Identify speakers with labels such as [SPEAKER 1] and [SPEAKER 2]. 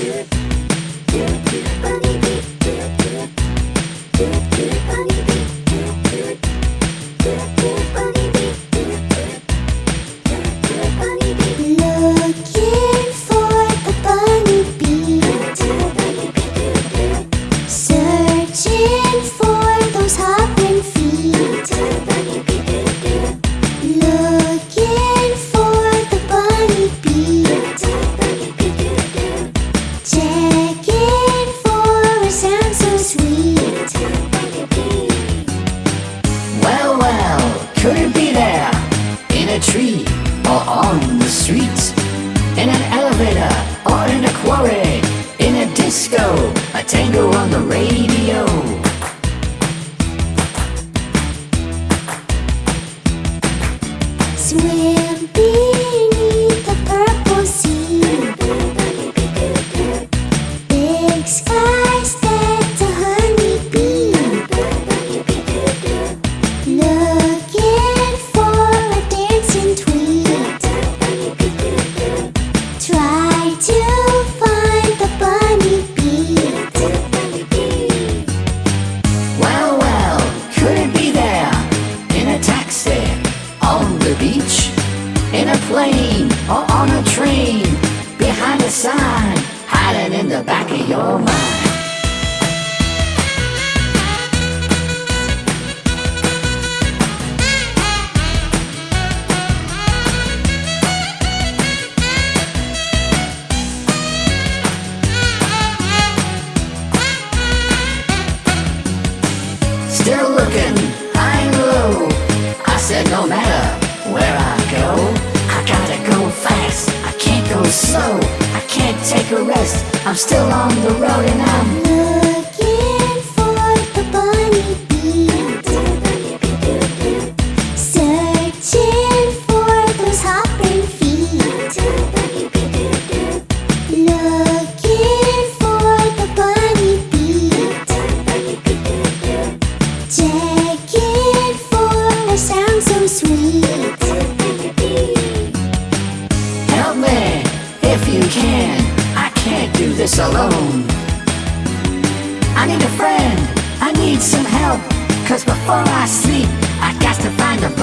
[SPEAKER 1] it or on the streets, in an elevator or in a quarry, in a disco, a tango on the radio. Sweet. Still looking, and low. I said no matter where I go, I gotta go fast. I can't go slow. I can't take a rest. I'm still on the road and I'm
[SPEAKER 2] sweet.
[SPEAKER 1] help me if you can. I can't do this alone. I need a friend. I need some help. Cause before I sleep, I got to find a